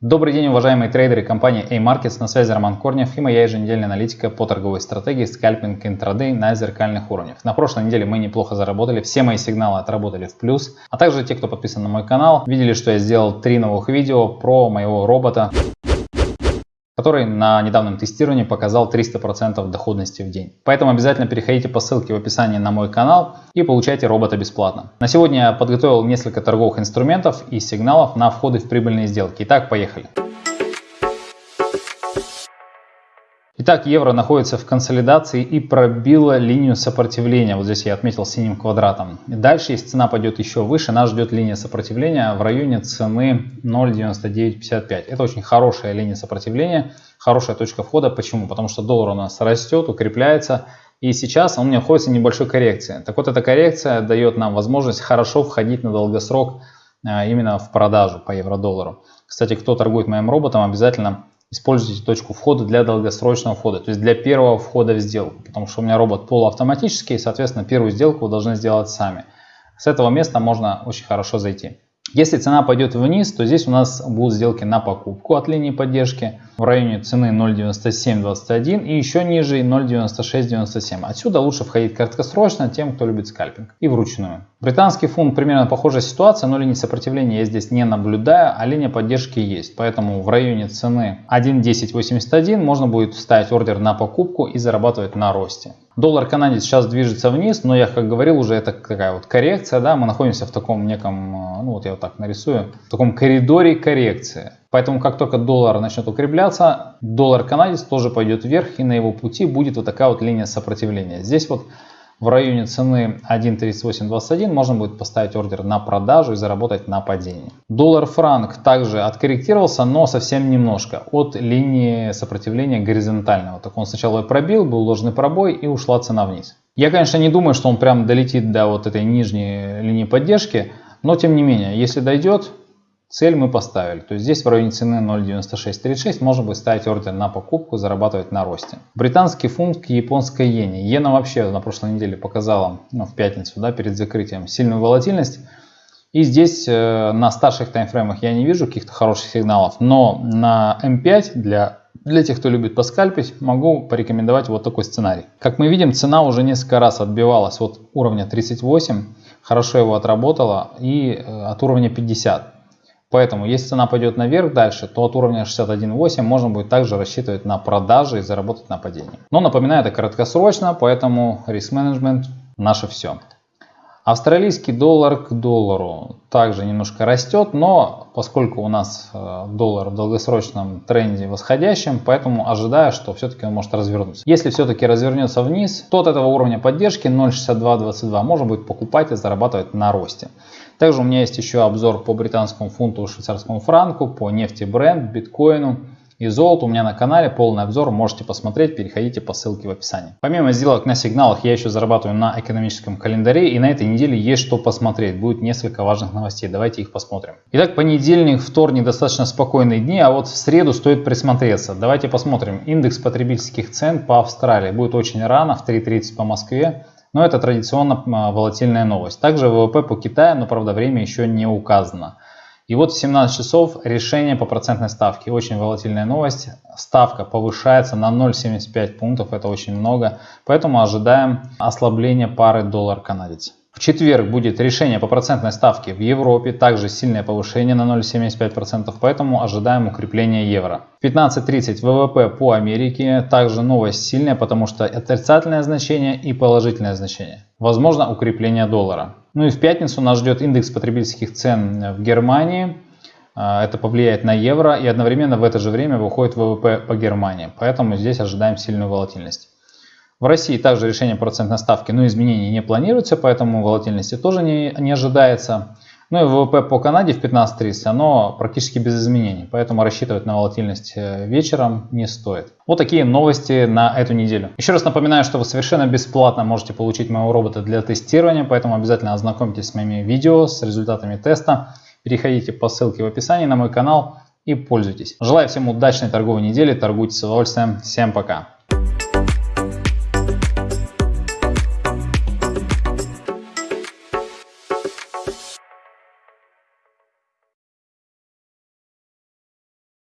Добрый день, уважаемые трейдеры компании A-Markets, на связи Роман Корнев и моя еженедельная аналитика по торговой стратегии скальпинг интрадей на зеркальных уровнях. На прошлой неделе мы неплохо заработали, все мои сигналы отработали в плюс, а также те, кто подписан на мой канал, видели, что я сделал три новых видео про моего робота который на недавнем тестировании показал 300% доходности в день. Поэтому обязательно переходите по ссылке в описании на мой канал и получайте робота бесплатно. На сегодня я подготовил несколько торговых инструментов и сигналов на входы в прибыльные сделки. Итак, поехали. Итак, евро находится в консолидации и пробила линию сопротивления. Вот здесь я отметил синим квадратом. Дальше, если цена пойдет еще выше, нас ждет линия сопротивления в районе цены 0.9955. Это очень хорошая линия сопротивления, хорошая точка входа. Почему? Потому что доллар у нас растет, укрепляется. И сейчас он находится в небольшой коррекции. Так вот, эта коррекция дает нам возможность хорошо входить на долгосрок а, именно в продажу по евро-доллару. Кстати, кто торгует моим роботом, обязательно используйте точку входа для долгосрочного входа, то есть для первого входа в сделку, потому что у меня робот полуавтоматический, и, соответственно, первую сделку вы должны сделать сами. С этого места можно очень хорошо зайти. Если цена пойдет вниз, то здесь у нас будут сделки на покупку от линии поддержки в районе цены 0.9721 и еще ниже 0.9697. Отсюда лучше входить краткосрочно тем, кто любит скальпинг и вручную. Британский фунт примерно похожая ситуация, но линии сопротивления я здесь не наблюдаю, а линия поддержки есть. Поэтому в районе цены 1.1081 можно будет ставить ордер на покупку и зарабатывать на росте. Доллар канадец сейчас движется вниз, но я как говорил уже, это такая вот коррекция, да, мы находимся в таком неком, ну вот я вот так нарисую, в таком коридоре коррекции. Поэтому как только доллар начнет укрепляться, доллар канадец тоже пойдет вверх и на его пути будет вот такая вот линия сопротивления. Здесь вот в районе цены 1.3821 можно будет поставить ордер на продажу и заработать на падении. Доллар-франк также откорректировался, но совсем немножко от линии сопротивления горизонтального. Так он сначала пробил, был ложный пробой и ушла цена вниз. Я, конечно, не думаю, что он прям долетит до вот этой нижней линии поддержки, но тем не менее, если дойдет, Цель мы поставили, то есть здесь в районе цены 0.9636 можно будет ставить ордер на покупку, зарабатывать на росте. Британский фунт к японской иене. Иена вообще на прошлой неделе показала, ну, в пятницу, да, перед закрытием, сильную волатильность. И здесь э, на старших таймфреймах я не вижу каких-то хороших сигналов, но на М5 для, для тех, кто любит поскальпить, могу порекомендовать вот такой сценарий. Как мы видим, цена уже несколько раз отбивалась от уровня 38, хорошо его отработала и э, от уровня 50. Поэтому, если цена пойдет наверх дальше, то от уровня 61.8 можно будет также рассчитывать на продажи и заработать на падении. Но напоминаю, это краткосрочно, поэтому риск менеджмент наше все. Австралийский доллар к доллару также немножко растет, но поскольку у нас э, доллар в долгосрочном тренде восходящем, поэтому ожидаю, что все-таки он может развернуться. Если все-таки развернется вниз, то от этого уровня поддержки 0.6222 можно будет покупать и зарабатывать на росте. Также у меня есть еще обзор по британскому фунту, швейцарскому франку, по нефти бренд, биткоину и золоту у меня на канале. Полный обзор можете посмотреть, переходите по ссылке в описании. Помимо сделок на сигналах, я еще зарабатываю на экономическом календаре. И на этой неделе есть что посмотреть. Будет несколько важных новостей. Давайте их посмотрим. Итак, понедельник, вторник достаточно спокойные дни, а вот в среду стоит присмотреться. Давайте посмотрим. Индекс потребительских цен по Австралии. Будет очень рано, в 3.30 по Москве. Но это традиционно а, волатильная новость. Также ВВП по Китаю, но правда время еще не указано. И вот в 17 часов решение по процентной ставке. Очень волатильная новость. Ставка повышается на 0,75 пунктов. Это очень много. Поэтому ожидаем ослабления пары доллар-канадец. В четверг будет решение по процентной ставке в Европе, также сильное повышение на 0,75%, поэтому ожидаем укрепления евро. В 15.30 ВВП по Америке, также новость сильная, потому что отрицательное значение и положительное значение. Возможно укрепление доллара. Ну и в пятницу нас ждет индекс потребительских цен в Германии. А, это повлияет на евро и одновременно в это же время выходит ВВП по Германии. Поэтому здесь ожидаем сильную волатильность. В России также решение процентной ставки, но изменений не планируется, поэтому волатильности тоже не, не ожидается. Ну и ВВП по Канаде в 15.30, оно практически без изменений, поэтому рассчитывать на волатильность э, вечером не стоит. Вот такие новости на эту неделю. Еще раз напоминаю, что вы совершенно бесплатно можете получить моего робота для тестирования, поэтому обязательно ознакомьтесь с моими видео, с результатами теста. Переходите по ссылке в описании на мой канал и пользуйтесь. Желаю всем удачной торговой недели, торгуйте с удовольствием. Всем пока!